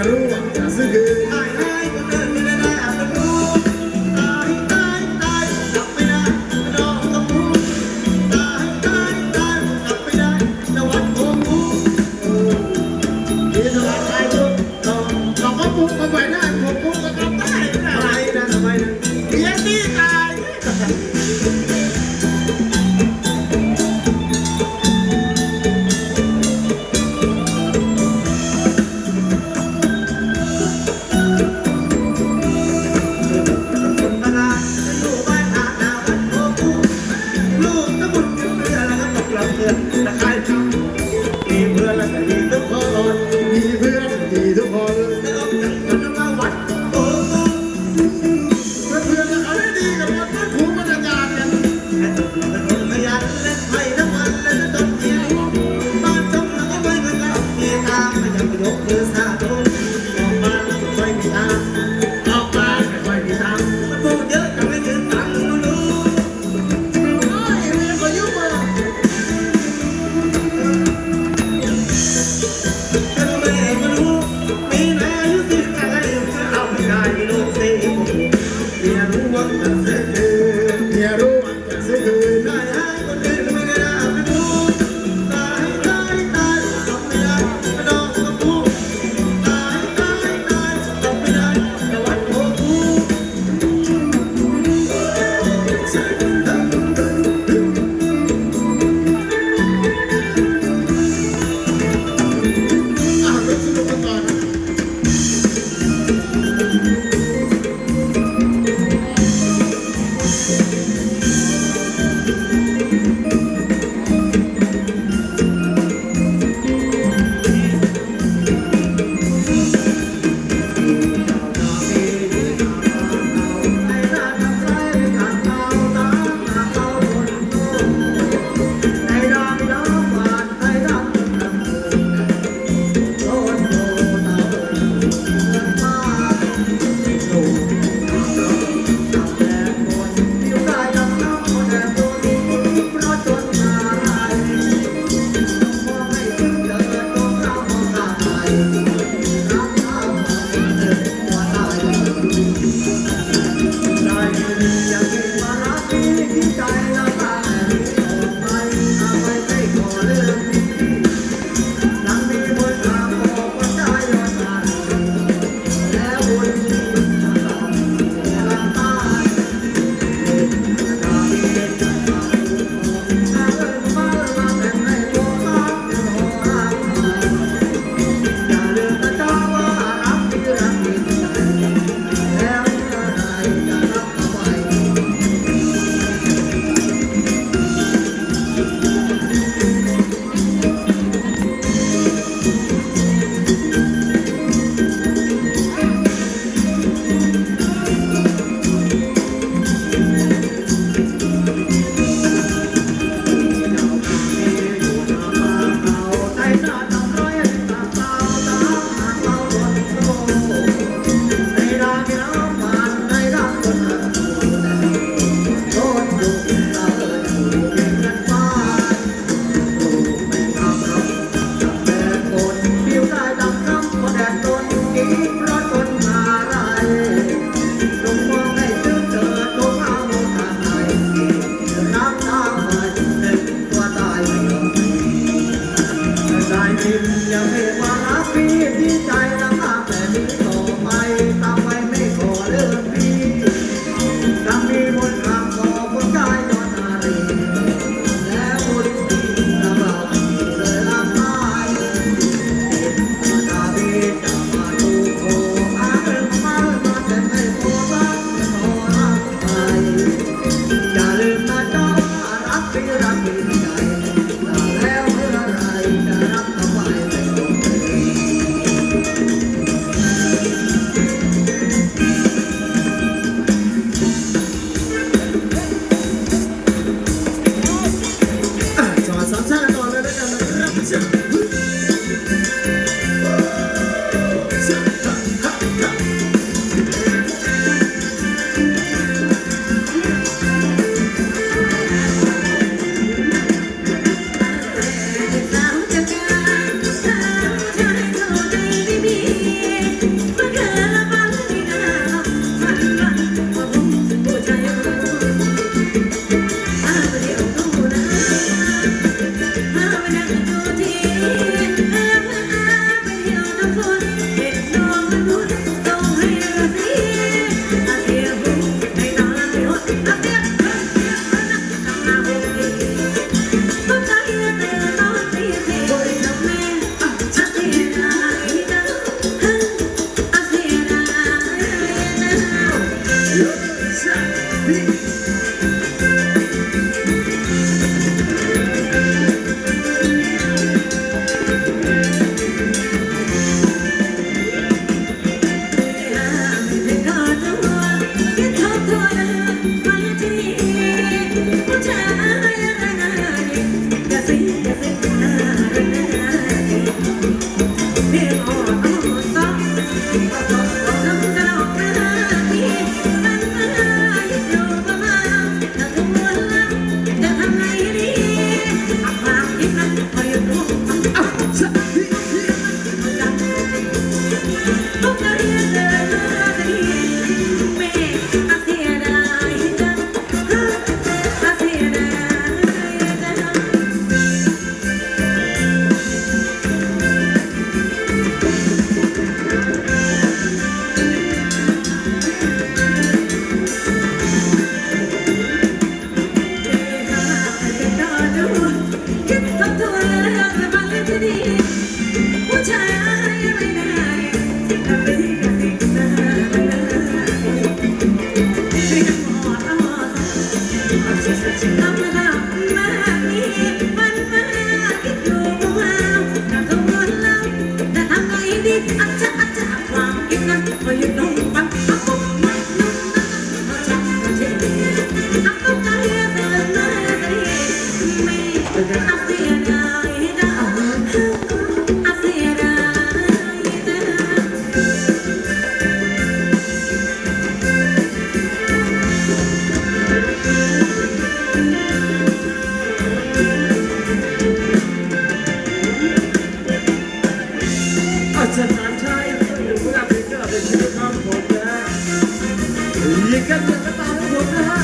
That's a good the culture. Hallelujah. สถานชัยหรือว่าเป็นเกิดเป็นชีวิตของผมนะฮะยิงกันจนกระตาของผมนะฮะ